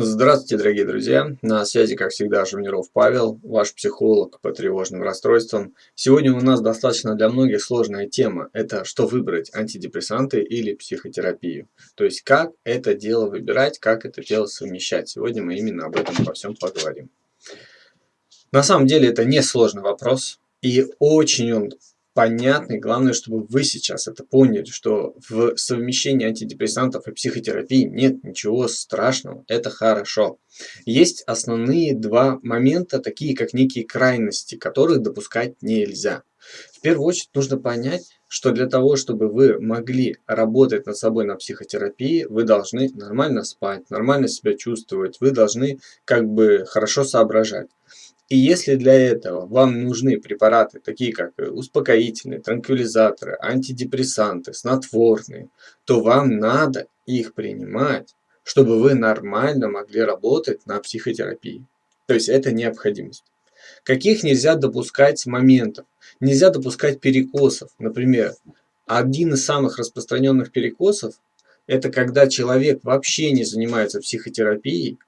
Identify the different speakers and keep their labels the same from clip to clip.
Speaker 1: Здравствуйте, дорогие друзья! На связи, как всегда, Жумниров Павел, ваш психолог по тревожным расстройствам. Сегодня у нас достаточно для многих сложная тема. Это что выбрать, антидепрессанты или психотерапию. То есть, как это дело выбирать, как это дело совмещать. Сегодня мы именно об этом во всем поговорим. На самом деле, это не сложный вопрос. И очень он понятный. Главное, чтобы вы сейчас это поняли, что в совмещении антидепрессантов и психотерапии нет ничего страшного. Это хорошо. Есть основные два момента, такие как некие крайности, которых допускать нельзя. В первую очередь нужно понять, что для того, чтобы вы могли работать над собой на психотерапии, вы должны нормально спать, нормально себя чувствовать, вы должны как бы хорошо соображать. И если для этого вам нужны препараты, такие как э, успокоительные, транквилизаторы, антидепрессанты, снотворные, то вам надо их принимать, чтобы вы нормально могли работать на психотерапии. То есть это необходимость. Каких нельзя допускать моментов? Нельзя допускать перекосов. Например, один из самых распространенных перекосов – это когда человек вообще не занимается психотерапией,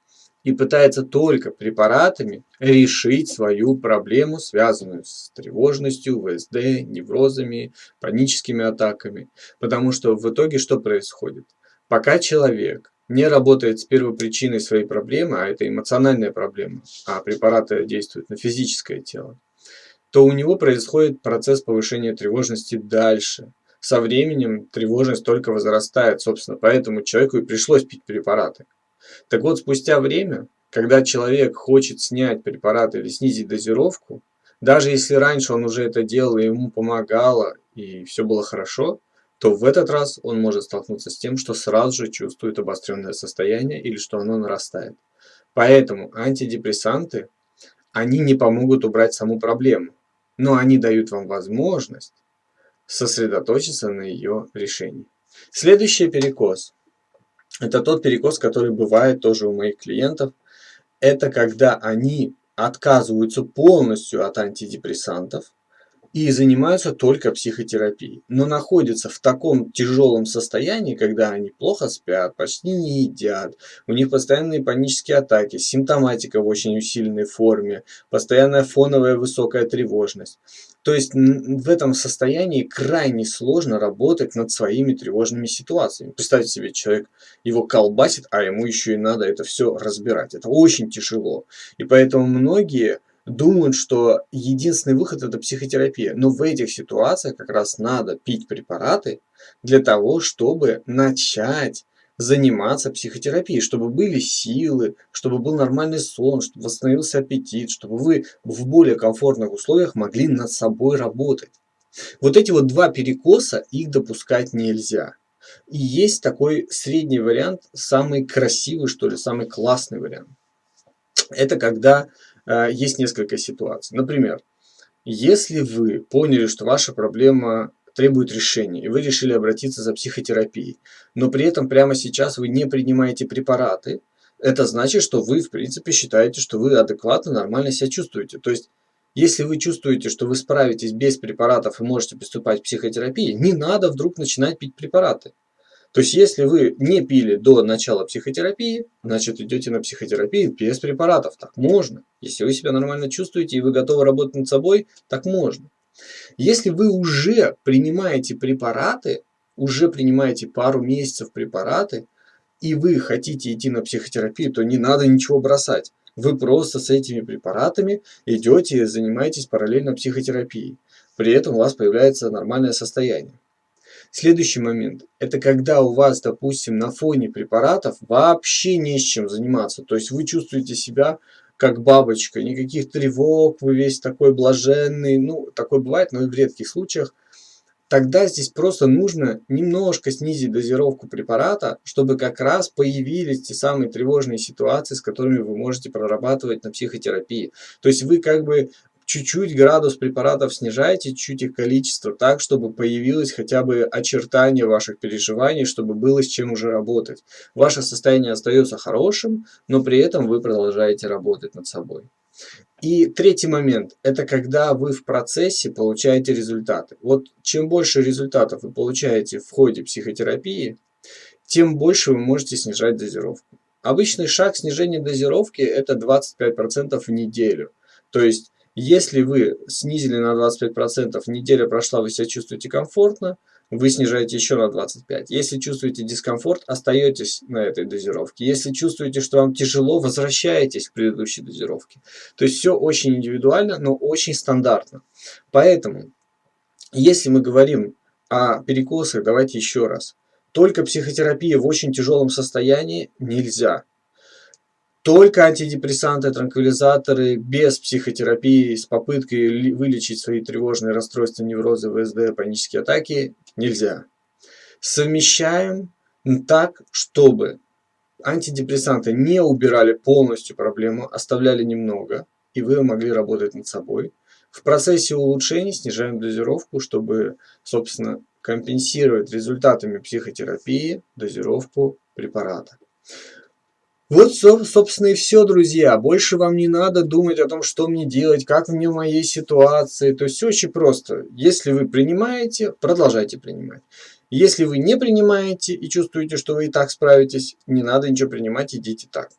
Speaker 1: и пытается только препаратами решить свою проблему, связанную с тревожностью, ВСД, неврозами, паническими атаками. Потому что в итоге что происходит? Пока человек не работает с первопричиной своей проблемы, а это эмоциональная проблема, а препараты действуют на физическое тело, то у него происходит процесс повышения тревожности дальше. Со временем тревожность только возрастает, собственно, поэтому человеку и пришлось пить препараты. Так вот, спустя время, когда человек хочет снять препарат или снизить дозировку, даже если раньше он уже это делал и ему помогало, и все было хорошо, то в этот раз он может столкнуться с тем, что сразу же чувствует обостренное состояние или что оно нарастает. Поэтому антидепрессанты, они не помогут убрать саму проблему, но они дают вам возможность сосредоточиться на ее решении. Следующий перекос это тот перекос, который бывает тоже у моих клиентов. Это когда они отказываются полностью от антидепрессантов и занимаются только психотерапией, но находятся в таком тяжелом состоянии, когда они плохо спят, почти не едят, у них постоянные панические атаки, симптоматика в очень усиленной форме, постоянная фоновая высокая тревожность. То есть в этом состоянии крайне сложно работать над своими тревожными ситуациями. Представьте себе, человек его колбасит, а ему еще и надо это все разбирать. Это очень тяжело. И поэтому многие думают, что единственный выход это психотерапия. Но в этих ситуациях как раз надо пить препараты для того, чтобы начать заниматься психотерапией, чтобы были силы, чтобы был нормальный сон, чтобы восстановился аппетит, чтобы вы в более комфортных условиях могли над собой работать. Вот эти вот два перекоса, их допускать нельзя. И есть такой средний вариант, самый красивый, что ли, самый классный вариант. Это когда э, есть несколько ситуаций. Например, если вы поняли, что ваша проблема требует решения, и вы решили обратиться за психотерапией, но при этом прямо сейчас вы не принимаете препараты, это значит, что вы, в принципе, считаете, что вы адекватно, нормально себя чувствуете. То есть, если вы чувствуете, что вы справитесь без препаратов и можете приступать к психотерапии, не надо вдруг начинать пить препараты. То есть, если вы не пили до начала психотерапии, значит, идете на психотерапию без препаратов. Так можно. Если вы себя нормально чувствуете и вы готовы работать над собой, так можно. Если вы уже принимаете препараты, уже принимаете пару месяцев препараты, и вы хотите идти на психотерапию, то не надо ничего бросать. Вы просто с этими препаратами идете и занимаетесь параллельно психотерапией. При этом у вас появляется нормальное состояние. Следующий момент. Это когда у вас, допустим, на фоне препаратов вообще не с чем заниматься. То есть вы чувствуете себя как бабочка, никаких тревог, вы весь такой блаженный, ну, такое бывает, но и в редких случаях, тогда здесь просто нужно немножко снизить дозировку препарата, чтобы как раз появились те самые тревожные ситуации, с которыми вы можете прорабатывать на психотерапии. То есть вы как бы чуть-чуть градус препаратов снижаете, чуть их количество, так, чтобы появилось хотя бы очертание ваших переживаний, чтобы было с чем уже работать. Ваше состояние остается хорошим, но при этом вы продолжаете работать над собой. И третий момент – это когда вы в процессе получаете результаты. Вот чем больше результатов вы получаете в ходе психотерапии, тем больше вы можете снижать дозировку. Обычный шаг снижения дозировки это 25% в неделю. То есть, если вы снизили на 25%, неделя прошла, вы себя чувствуете комфортно, вы снижаете еще на 25. Если чувствуете дискомфорт, остаетесь на этой дозировке. Если чувствуете, что вам тяжело, возвращаетесь к предыдущей дозировке. То есть все очень индивидуально, но очень стандартно. Поэтому, если мы говорим о перекосах, давайте еще раз. Только психотерапия в очень тяжелом состоянии нельзя. Только антидепрессанты, транквилизаторы без психотерапии с попыткой вылечить свои тревожные расстройства, неврозы, ВСД, панические атаки нельзя. Совмещаем так, чтобы антидепрессанты не убирали полностью проблему, оставляли немного, и вы могли работать над собой. В процессе улучшений снижаем дозировку, чтобы, собственно, компенсировать результатами психотерапии дозировку препарата. Вот, собственно, и все, друзья. Больше вам не надо думать о том, что мне делать, как мне в моей ситуации. То есть все очень просто. Если вы принимаете, продолжайте принимать. Если вы не принимаете и чувствуете, что вы и так справитесь, не надо ничего принимать, идите так.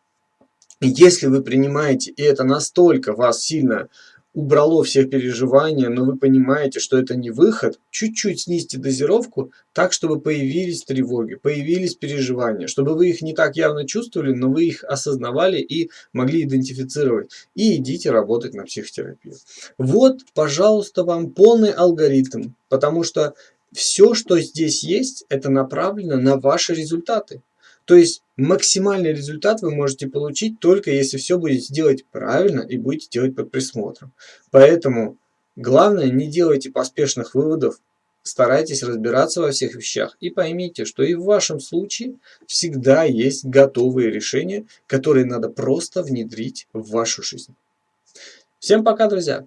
Speaker 1: Если вы принимаете, и это настолько вас сильно убрало все переживания, но вы понимаете, что это не выход, чуть-чуть снизьте дозировку так, чтобы появились тревоги, появились переживания, чтобы вы их не так явно чувствовали, но вы их осознавали и могли идентифицировать. И идите работать на психотерапию. Вот, пожалуйста, вам полный алгоритм, потому что все, что здесь есть, это направлено на ваши результаты. То есть максимальный результат вы можете получить только если все будете делать правильно и будете делать под присмотром. Поэтому главное не делайте поспешных выводов, старайтесь разбираться во всех вещах и поймите, что и в вашем случае всегда есть готовые решения, которые надо просто внедрить в вашу жизнь. Всем пока, друзья!